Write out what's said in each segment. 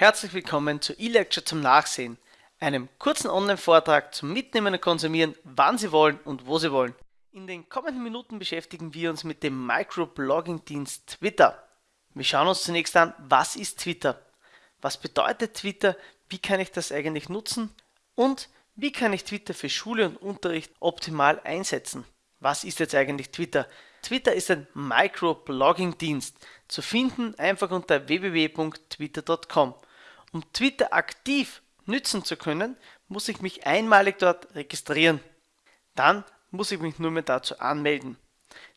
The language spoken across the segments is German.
Herzlich willkommen zu eLecture zum Nachsehen, einem kurzen Online-Vortrag zum Mitnehmen und Konsumieren, wann Sie wollen und wo Sie wollen. In den kommenden Minuten beschäftigen wir uns mit dem Microblogging-Dienst Twitter. Wir schauen uns zunächst an, was ist Twitter? Was bedeutet Twitter? Wie kann ich das eigentlich nutzen? Und wie kann ich Twitter für Schule und Unterricht optimal einsetzen? Was ist jetzt eigentlich Twitter? Twitter ist ein Microblogging-Dienst, zu finden einfach unter www.twitter.com. Um Twitter aktiv nützen zu können, muss ich mich einmalig dort registrieren. Dann muss ich mich nur mehr dazu anmelden.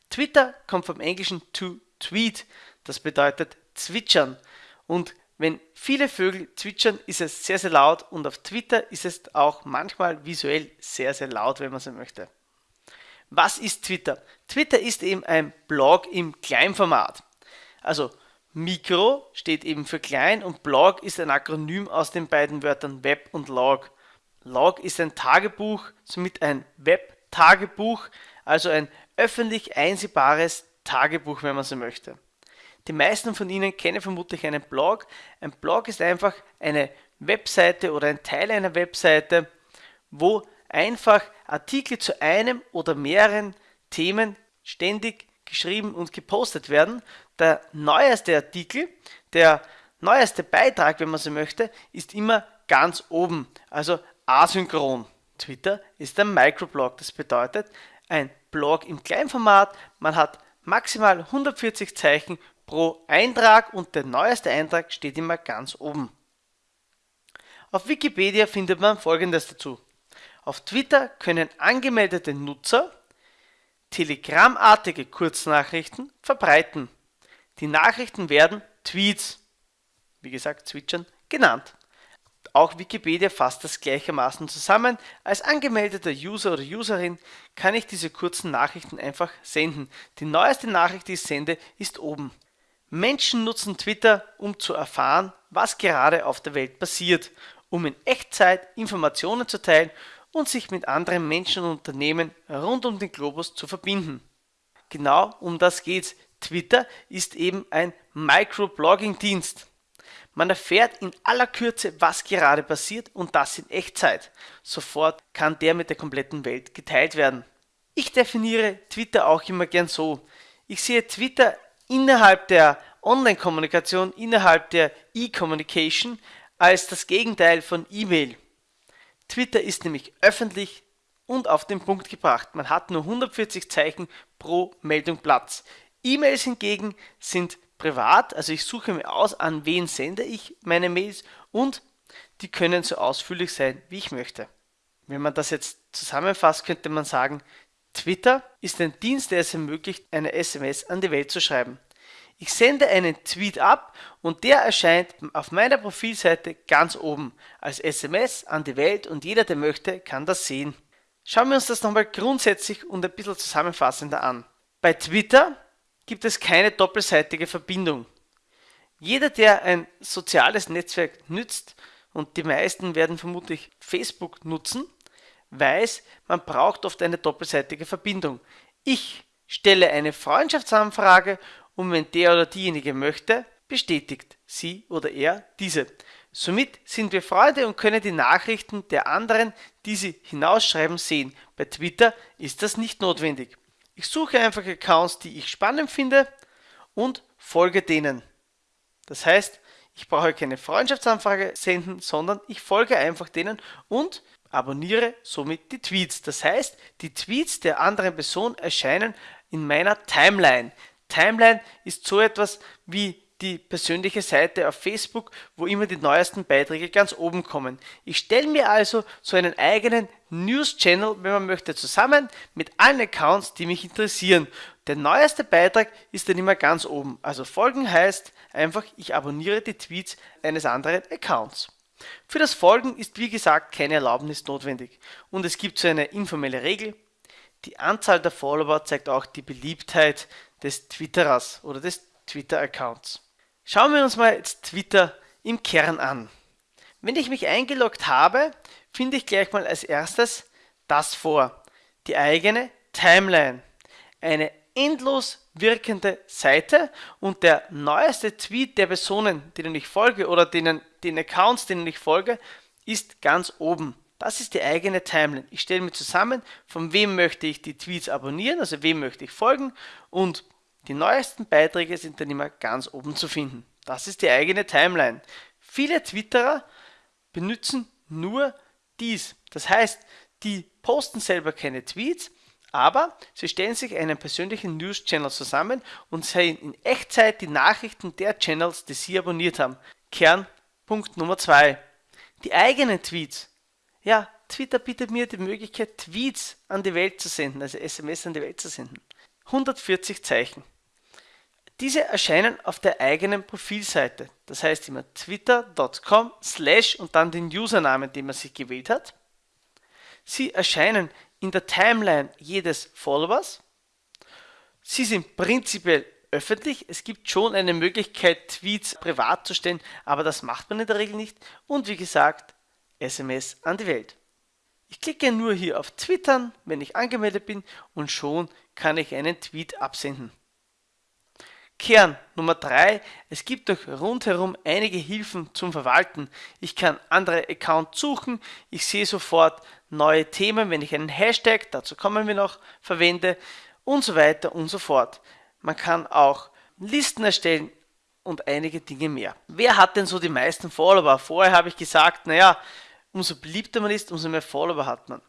Twitter kommt vom englischen to tweet, das bedeutet zwitschern. Und wenn viele Vögel zwitschern, ist es sehr, sehr laut und auf Twitter ist es auch manchmal visuell sehr, sehr laut, wenn man so möchte. Was ist Twitter? Twitter ist eben ein Blog im Kleinformat. Also Mikro steht eben für klein und Blog ist ein Akronym aus den beiden Wörtern Web und Log. Log ist ein Tagebuch, somit ein Web-Tagebuch, also ein öffentlich einsehbares Tagebuch, wenn man so möchte. Die meisten von Ihnen kennen vermutlich einen Blog. Ein Blog ist einfach eine Webseite oder ein Teil einer Webseite, wo einfach Artikel zu einem oder mehreren Themen ständig geschrieben und gepostet werden. Der neueste Artikel, der neueste Beitrag, wenn man so möchte, ist immer ganz oben, also asynchron. Twitter ist ein Microblog, das bedeutet ein Blog im Kleinformat, man hat maximal 140 Zeichen pro Eintrag und der neueste Eintrag steht immer ganz oben. Auf Wikipedia findet man folgendes dazu. Auf Twitter können angemeldete Nutzer telegrammartige Kurznachrichten verbreiten. Die Nachrichten werden Tweets, wie gesagt zwitschern, genannt. Auch Wikipedia fasst das gleichermaßen zusammen. Als angemeldeter User oder Userin kann ich diese kurzen Nachrichten einfach senden. Die neueste Nachricht, die ich sende, ist oben. Menschen nutzen Twitter, um zu erfahren, was gerade auf der Welt passiert, um in Echtzeit Informationen zu teilen und sich mit anderen Menschen und Unternehmen rund um den Globus zu verbinden. Genau um das geht's. Twitter ist eben ein Microblogging-Dienst. Man erfährt in aller Kürze, was gerade passiert und das in Echtzeit. Sofort kann der mit der kompletten Welt geteilt werden. Ich definiere Twitter auch immer gern so. Ich sehe Twitter innerhalb der Online-Kommunikation, innerhalb der E-Communication als das Gegenteil von E-Mail. Twitter ist nämlich öffentlich und auf den Punkt gebracht. Man hat nur 140 Zeichen pro Meldung Platz. E-Mails hingegen sind privat, also ich suche mir aus, an wen sende ich meine Mails und die können so ausführlich sein, wie ich möchte. Wenn man das jetzt zusammenfasst, könnte man sagen, Twitter ist ein Dienst, der es ermöglicht, eine SMS an die Welt zu schreiben. Ich sende einen Tweet ab und der erscheint auf meiner Profilseite ganz oben als SMS an die Welt und jeder, der möchte, kann das sehen. Schauen wir uns das nochmal grundsätzlich und ein bisschen zusammenfassender an. Bei Twitter gibt es keine doppelseitige Verbindung. Jeder, der ein soziales Netzwerk nützt, und die meisten werden vermutlich Facebook nutzen, weiß, man braucht oft eine doppelseitige Verbindung. Ich stelle eine Freundschaftsanfrage und wenn der oder diejenige möchte, bestätigt sie oder er diese. Somit sind wir Freunde und können die Nachrichten der anderen, die sie hinausschreiben, sehen. Bei Twitter ist das nicht notwendig. Ich suche einfach Accounts, die ich spannend finde und folge denen. Das heißt, ich brauche keine Freundschaftsanfrage senden, sondern ich folge einfach denen und abonniere somit die Tweets. Das heißt, die Tweets der anderen Person erscheinen in meiner Timeline. Timeline ist so etwas wie die persönliche Seite auf Facebook, wo immer die neuesten Beiträge ganz oben kommen. Ich stelle mir also so einen eigenen News-Channel, wenn man möchte, zusammen mit allen Accounts, die mich interessieren. Der neueste Beitrag ist dann immer ganz oben. Also folgen heißt einfach, ich abonniere die Tweets eines anderen Accounts. Für das Folgen ist wie gesagt keine Erlaubnis notwendig. Und es gibt so eine informelle Regel. Die Anzahl der Follower zeigt auch die Beliebtheit des Twitterers oder des Twitter-Accounts. Schauen wir uns mal jetzt Twitter im Kern an. Wenn ich mich eingeloggt habe, finde ich gleich mal als erstes das vor. Die eigene Timeline. Eine endlos wirkende Seite und der neueste Tweet der Personen, denen ich folge oder denen, den Accounts, denen ich folge, ist ganz oben. Das ist die eigene Timeline. Ich stelle mir zusammen, von wem möchte ich die Tweets abonnieren, also wem möchte ich folgen und die neuesten Beiträge sind dann immer ganz oben zu finden. Das ist die eigene Timeline. Viele Twitterer benutzen nur dies. Das heißt, die posten selber keine Tweets, aber sie stellen sich einen persönlichen News-Channel zusammen und sehen in Echtzeit die Nachrichten der Channels, die sie abonniert haben. Kernpunkt Nummer 2. Die eigenen Tweets. Ja, Twitter bietet mir die Möglichkeit, Tweets an die Welt zu senden, also SMS an die Welt zu senden. 140 Zeichen. Diese erscheinen auf der eigenen Profilseite. Das heißt immer twitter.com slash und dann den Usernamen, den man sich gewählt hat. Sie erscheinen in der Timeline jedes Followers. Sie sind prinzipiell öffentlich. Es gibt schon eine Möglichkeit, Tweets privat zu stellen, aber das macht man in der Regel nicht. Und wie gesagt, SMS an die Welt. Ich klicke nur hier auf Twittern, wenn ich angemeldet bin und schon kann ich einen Tweet absenden. Kern Nummer 3. Es gibt doch rundherum einige Hilfen zum Verwalten. Ich kann andere Accounts suchen, ich sehe sofort neue Themen, wenn ich einen Hashtag, dazu kommen wir noch, verwende und so weiter und so fort. Man kann auch Listen erstellen und einige Dinge mehr. Wer hat denn so die meisten Follower? Vorher habe ich gesagt, naja, umso beliebter man ist, umso mehr Follower hat man.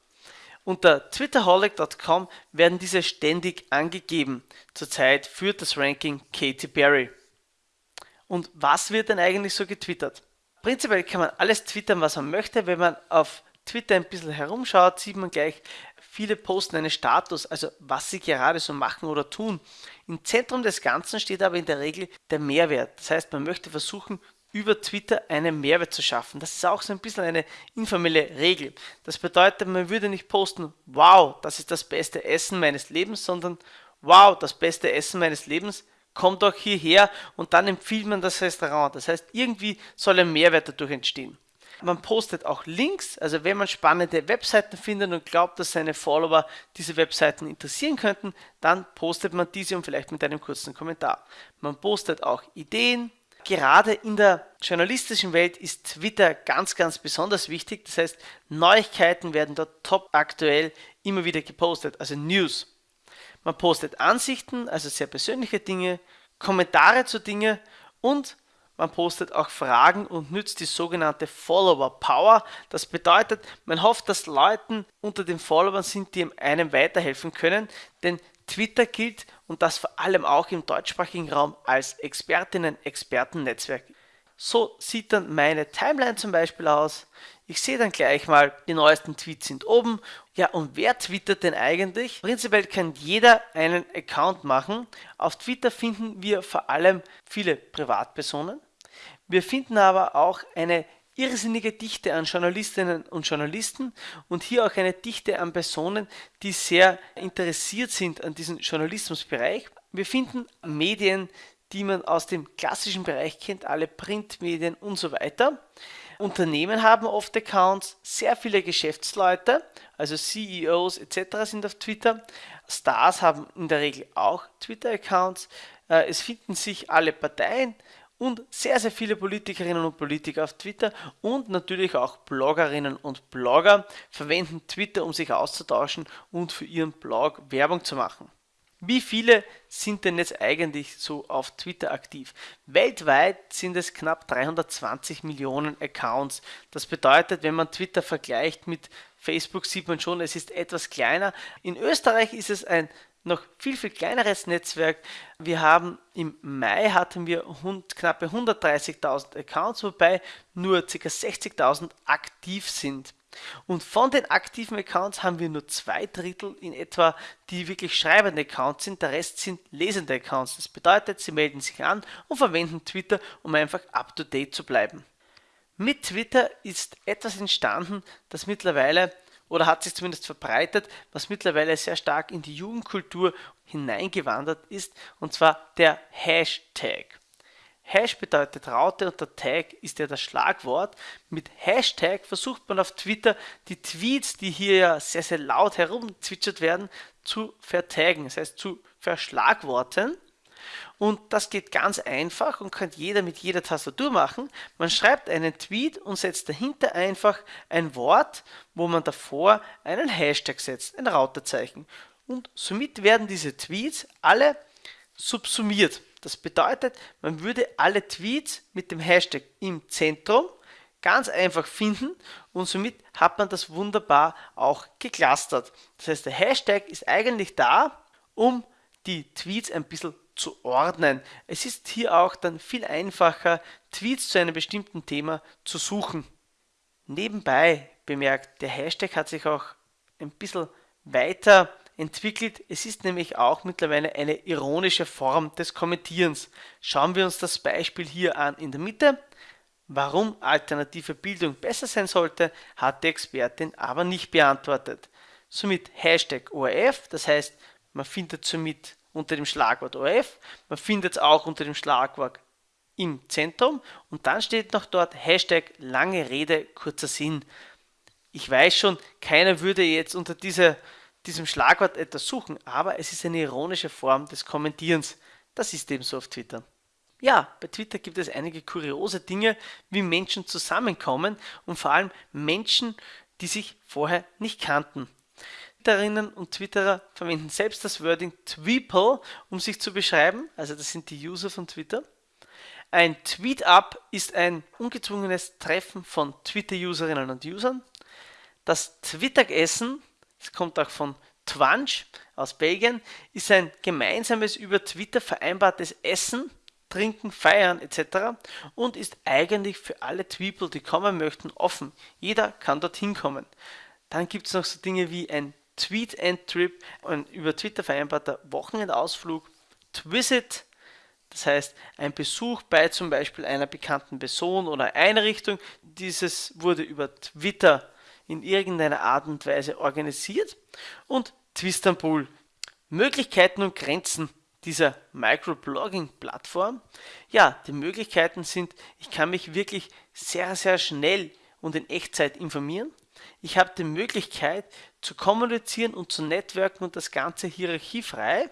Unter twitterholic.com werden diese ständig angegeben. Zurzeit führt das Ranking Katy Perry. Und was wird denn eigentlich so getwittert? Prinzipiell kann man alles twittern, was man möchte. Wenn man auf Twitter ein bisschen herumschaut, sieht man gleich, viele posten einen Status, also was sie gerade so machen oder tun. Im Zentrum des Ganzen steht aber in der Regel der Mehrwert. Das heißt, man möchte versuchen, über Twitter einen Mehrwert zu schaffen. Das ist auch so ein bisschen eine informelle Regel. Das bedeutet, man würde nicht posten, wow, das ist das beste Essen meines Lebens, sondern wow, das beste Essen meines Lebens, kommt doch hierher und dann empfiehlt man das Restaurant. Das heißt, irgendwie soll ein Mehrwert dadurch entstehen. Man postet auch Links, also wenn man spannende Webseiten findet und glaubt, dass seine Follower diese Webseiten interessieren könnten, dann postet man diese und vielleicht mit einem kurzen Kommentar. Man postet auch Ideen, Gerade in der journalistischen Welt ist Twitter ganz, ganz besonders wichtig. Das heißt, Neuigkeiten werden dort top aktuell immer wieder gepostet, also News. Man postet Ansichten, also sehr persönliche Dinge, Kommentare zu Dingen und man postet auch Fragen und nützt die sogenannte Follower Power. Das bedeutet, man hofft, dass Leuten unter den Followern sind, die einem weiterhelfen können, denn Twitter gilt und das vor allem auch im deutschsprachigen Raum als Expertinnen-Experten-Netzwerk. So sieht dann meine Timeline zum Beispiel aus. Ich sehe dann gleich mal, die neuesten Tweets sind oben. Ja, und wer twittert denn eigentlich? Prinzipiell kann jeder einen Account machen. Auf Twitter finden wir vor allem viele Privatpersonen. Wir finden aber auch eine irrsinnige Dichte an Journalistinnen und Journalisten und hier auch eine Dichte an Personen, die sehr interessiert sind an diesem Journalismusbereich. Wir finden Medien, die man aus dem klassischen Bereich kennt, alle Printmedien und so weiter. Unternehmen haben oft Accounts, sehr viele Geschäftsleute, also CEOs etc. sind auf Twitter. Stars haben in der Regel auch Twitter-Accounts. Äh, es finden sich alle Parteien und sehr, sehr viele Politikerinnen und Politiker auf Twitter und natürlich auch Bloggerinnen und Blogger verwenden Twitter, um sich auszutauschen und für ihren Blog Werbung zu machen. Wie viele sind denn jetzt eigentlich so auf Twitter aktiv? Weltweit sind es knapp 320 Millionen Accounts. Das bedeutet, wenn man Twitter vergleicht mit Facebook, sieht man schon, es ist etwas kleiner. In Österreich ist es ein noch viel, viel kleineres Netzwerk. Wir haben im Mai hatten wir knappe 130.000 Accounts, wobei nur ca. 60.000 aktiv sind. Und von den aktiven Accounts haben wir nur zwei Drittel in etwa, die wirklich schreibende Accounts sind. Der Rest sind lesende Accounts. Das bedeutet, sie melden sich an und verwenden Twitter, um einfach up to date zu bleiben. Mit Twitter ist etwas entstanden, das mittlerweile oder hat sich zumindest verbreitet, was mittlerweile sehr stark in die Jugendkultur hineingewandert ist, und zwar der Hashtag. Hash bedeutet Raute und der Tag ist ja das Schlagwort. Mit Hashtag versucht man auf Twitter die Tweets, die hier ja sehr, sehr laut herumzwitschert werden, zu vertaggen, das heißt zu verschlagworten. Und das geht ganz einfach und kann jeder mit jeder Tastatur machen. Man schreibt einen Tweet und setzt dahinter einfach ein Wort, wo man davor einen Hashtag setzt, ein Rautezeichen. Und somit werden diese Tweets alle subsumiert. Das bedeutet, man würde alle Tweets mit dem Hashtag im Zentrum ganz einfach finden und somit hat man das wunderbar auch geclustert. Das heißt, der Hashtag ist eigentlich da, um die Tweets ein bisschen zu ordnen. Es ist hier auch dann viel einfacher, Tweets zu einem bestimmten Thema zu suchen. Nebenbei bemerkt, der Hashtag hat sich auch ein bisschen weiter entwickelt. Es ist nämlich auch mittlerweile eine ironische Form des Kommentierens. Schauen wir uns das Beispiel hier an in der Mitte. Warum alternative Bildung besser sein sollte, hat die Expertin aber nicht beantwortet. Somit Hashtag ORF, das heißt, man findet somit unter dem Schlagwort ORF, man findet es auch unter dem Schlagwort im Zentrum und dann steht noch dort Hashtag lange Rede, kurzer Sinn. Ich weiß schon, keiner würde jetzt unter dieser diesem Schlagwort etwas suchen, aber es ist eine ironische Form des Kommentierens. Das ist eben so auf Twitter. Ja, bei Twitter gibt es einige kuriose Dinge, wie Menschen zusammenkommen und vor allem Menschen, die sich vorher nicht kannten. Twitterinnen und Twitterer verwenden selbst das Wording Tweeple, um sich zu beschreiben, also das sind die User von Twitter. Ein Tweet-Up ist ein ungezwungenes Treffen von Twitter-Userinnen und Usern. Das Twitteressen es kommt auch von Twanch aus Belgien, ist ein gemeinsames über Twitter vereinbartes Essen, Trinken, Feiern etc. und ist eigentlich für alle Tweeple, die kommen möchten, offen. Jeder kann dorthin kommen. Dann gibt es noch so Dinge wie ein Tweet and Trip, ein über Twitter vereinbarter Wochenendausflug, Twisit, das heißt ein Besuch bei zum Beispiel einer bekannten Person oder Einrichtung. Dieses wurde über Twitter in irgendeiner Art und Weise organisiert und Twistanbul. Möglichkeiten und Grenzen dieser Microblogging-Plattform. Ja, die Möglichkeiten sind, ich kann mich wirklich sehr, sehr schnell und in Echtzeit informieren. Ich habe die Möglichkeit zu kommunizieren und zu networken und das Ganze hierarchiefrei.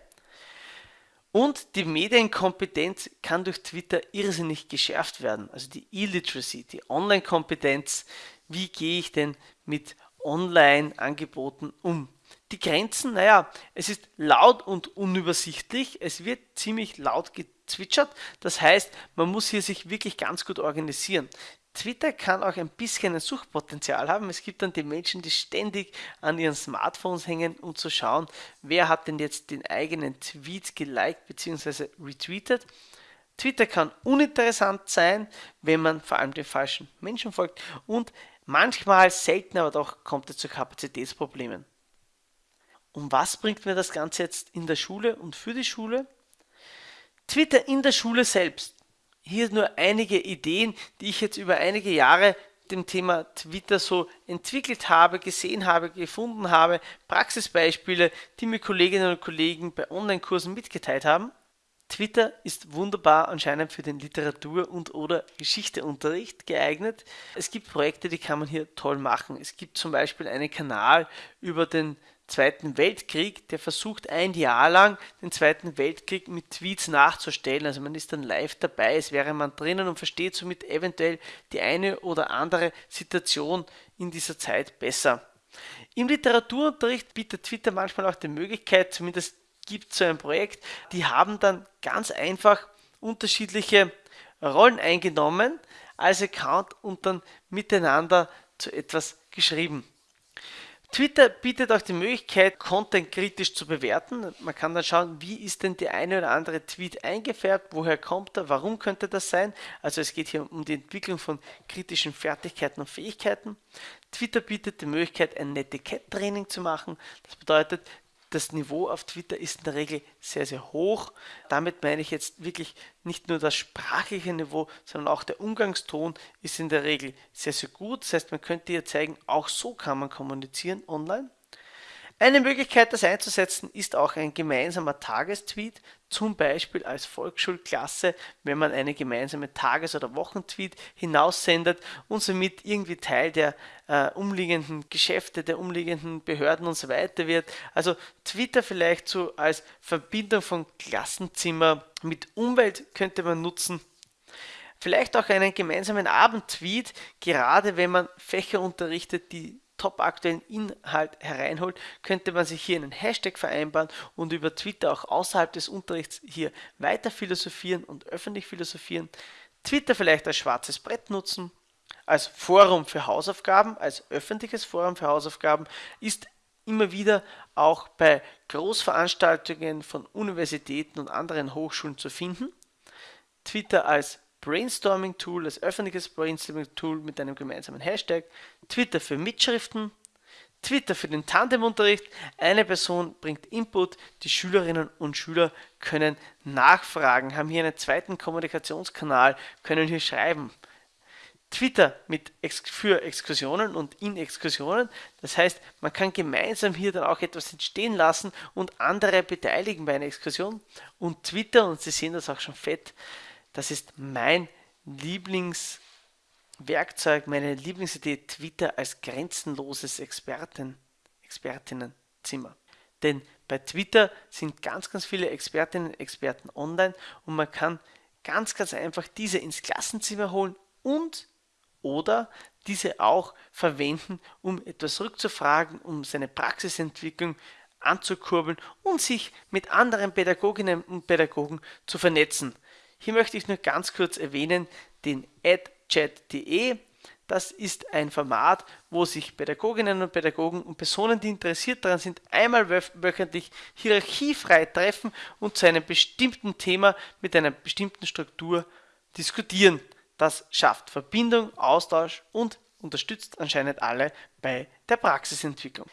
Und die Medienkompetenz kann durch Twitter irrsinnig geschärft werden. Also die E-Literacy, die Online-Kompetenz. Wie gehe ich denn mit Online-Angeboten um? Die Grenzen, naja, es ist laut und unübersichtlich. Es wird ziemlich laut gezwitschert. Das heißt, man muss hier sich wirklich ganz gut organisieren. Twitter kann auch ein bisschen ein Suchpotenzial haben. Es gibt dann die Menschen, die ständig an ihren Smartphones hängen, um zu schauen, wer hat denn jetzt den eigenen Tweet geliked bzw. retweetet. Twitter kann uninteressant sein, wenn man vor allem den falschen Menschen folgt und manchmal, selten aber doch, kommt es zu Kapazitätsproblemen. Und was bringt mir das Ganze jetzt in der Schule und für die Schule? Twitter in der Schule selbst hier nur einige Ideen, die ich jetzt über einige Jahre dem Thema Twitter so entwickelt habe, gesehen habe, gefunden habe, Praxisbeispiele, die mir Kolleginnen und Kollegen bei Online-Kursen mitgeteilt haben. Twitter ist wunderbar anscheinend für den Literatur- und oder Geschichteunterricht geeignet. Es gibt Projekte, die kann man hier toll machen. Es gibt zum Beispiel einen Kanal über den Zweiten Weltkrieg, der versucht ein Jahr lang den Zweiten Weltkrieg mit Tweets nachzustellen. Also man ist dann live dabei, es wäre man drinnen und versteht somit eventuell die eine oder andere Situation in dieser Zeit besser. Im Literaturunterricht bietet Twitter manchmal auch die Möglichkeit, zumindest gibt es so ein Projekt, die haben dann ganz einfach unterschiedliche Rollen eingenommen als Account und dann miteinander zu etwas geschrieben. Twitter bietet auch die Möglichkeit, Content kritisch zu bewerten. Man kann dann schauen, wie ist denn der eine oder andere Tweet eingefärbt, woher kommt er, warum könnte das sein. Also es geht hier um die Entwicklung von kritischen Fertigkeiten und Fähigkeiten. Twitter bietet die Möglichkeit, ein Netiquette-Training zu machen. Das bedeutet, das Niveau auf Twitter ist in der Regel sehr, sehr hoch. Damit meine ich jetzt wirklich nicht nur das sprachliche Niveau, sondern auch der Umgangston ist in der Regel sehr, sehr gut. Das heißt, man könnte hier zeigen, auch so kann man kommunizieren online. Eine Möglichkeit, das einzusetzen, ist auch ein gemeinsamer Tagestweet, zum Beispiel als Volksschulklasse, wenn man eine gemeinsame Tages- oder Wochentweet hinaussendet und somit irgendwie Teil der äh, umliegenden Geschäfte, der umliegenden Behörden und so weiter wird. Also Twitter vielleicht so als Verbindung von Klassenzimmer mit Umwelt könnte man nutzen. Vielleicht auch einen gemeinsamen Abendtweet, gerade wenn man Fächer unterrichtet, die top-aktuellen Inhalt hereinholt, könnte man sich hier einen Hashtag vereinbaren und über Twitter auch außerhalb des Unterrichts hier weiter philosophieren und öffentlich philosophieren. Twitter vielleicht als schwarzes Brett nutzen, als Forum für Hausaufgaben, als öffentliches Forum für Hausaufgaben ist immer wieder auch bei Großveranstaltungen von Universitäten und anderen Hochschulen zu finden. Twitter als Brainstorming-Tool, als öffentliches Brainstorming-Tool mit einem gemeinsamen Hashtag, Twitter für Mitschriften, Twitter für den Tandemunterricht. Eine Person bringt Input, die Schülerinnen und Schüler können nachfragen, haben hier einen zweiten Kommunikationskanal, können hier schreiben. Twitter mit für Exkursionen und in Exkursionen. Das heißt, man kann gemeinsam hier dann auch etwas entstehen lassen und andere beteiligen bei einer Exkursion. Und Twitter, und Sie sehen das auch schon fett, das ist mein Lieblingswerkzeug, meine Lieblingsidee Twitter als grenzenloses Experten, Expertinnenzimmer. Denn bei Twitter sind ganz, ganz viele Expertinnen und Experten online und man kann ganz, ganz einfach diese ins Klassenzimmer holen und oder diese auch verwenden, um etwas rückzufragen, um seine Praxisentwicklung anzukurbeln und sich mit anderen Pädagoginnen und Pädagogen zu vernetzen. Hier möchte ich nur ganz kurz erwähnen den adchat.de. Das ist ein Format, wo sich Pädagoginnen und Pädagogen und Personen, die interessiert daran sind, einmal wöchentlich hierarchiefrei treffen und zu einem bestimmten Thema mit einer bestimmten Struktur diskutieren. Das schafft Verbindung, Austausch und unterstützt anscheinend alle bei der Praxisentwicklung.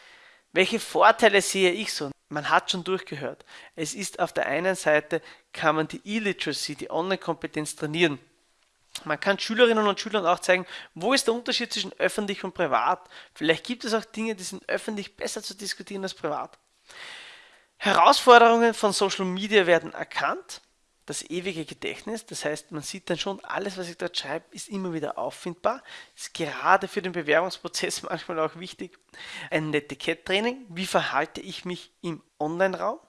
Welche Vorteile sehe ich so? Man hat schon durchgehört. Es ist auf der einen Seite, kann man die E-Literacy, die Online-Kompetenz trainieren. Man kann Schülerinnen und Schülern auch zeigen, wo ist der Unterschied zwischen öffentlich und privat. Vielleicht gibt es auch Dinge, die sind öffentlich besser zu diskutieren als privat. Herausforderungen von Social Media werden erkannt das ewige Gedächtnis. Das heißt, man sieht dann schon, alles, was ich dort schreibe, ist immer wieder auffindbar. Ist gerade für den Bewerbungsprozess manchmal auch wichtig. Ein Etikett-Training. Wie verhalte ich mich im Online-Raum?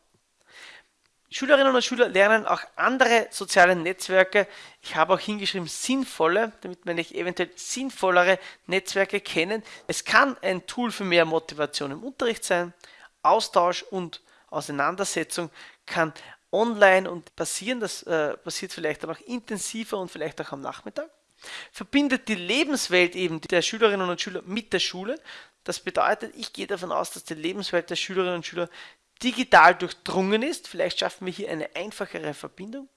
Schülerinnen und Schüler lernen auch andere soziale Netzwerke. Ich habe auch hingeschrieben sinnvolle, damit meine ich eventuell sinnvollere Netzwerke kennen. Es kann ein Tool für mehr Motivation im Unterricht sein. Austausch und Auseinandersetzung kann online und passieren. Das äh, passiert vielleicht dann auch intensiver und vielleicht auch am Nachmittag. Verbindet die Lebenswelt eben der Schülerinnen und Schüler mit der Schule. Das bedeutet, ich gehe davon aus, dass die Lebenswelt der Schülerinnen und Schüler digital durchdrungen ist. Vielleicht schaffen wir hier eine einfachere Verbindung.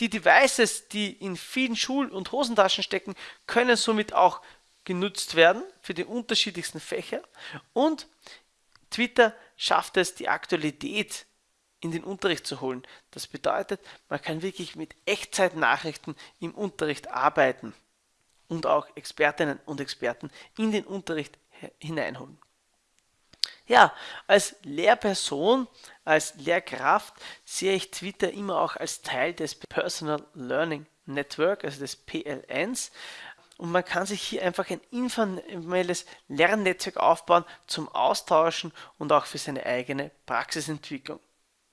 Die Devices, die in vielen Schul- und Hosentaschen stecken, können somit auch genutzt werden für die unterschiedlichsten Fächer. Und Twitter schafft es, die Aktualität in den Unterricht zu holen. Das bedeutet, man kann wirklich mit Echtzeitnachrichten im Unterricht arbeiten und auch Expertinnen und Experten in den Unterricht hineinholen. Ja, als Lehrperson, als Lehrkraft sehe ich Twitter immer auch als Teil des Personal Learning Network, also des PLNs. Und man kann sich hier einfach ein informelles Lernnetzwerk aufbauen zum Austauschen und auch für seine eigene Praxisentwicklung.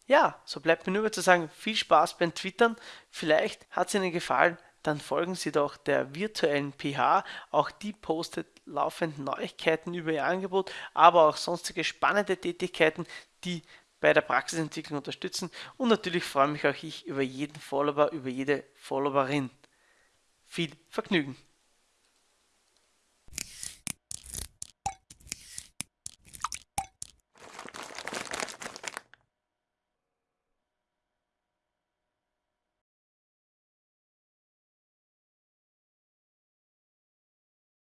Ja, so bleibt mir nur zu sagen, viel Spaß beim Twittern. Vielleicht hat es Ihnen gefallen, dann folgen Sie doch der virtuellen PH. Auch die postet laufend Neuigkeiten über ihr Angebot, aber auch sonstige spannende Tätigkeiten, die bei der Praxisentwicklung unterstützen. Und natürlich freue mich auch ich über jeden Follower, über jede Followerin. Viel Vergnügen!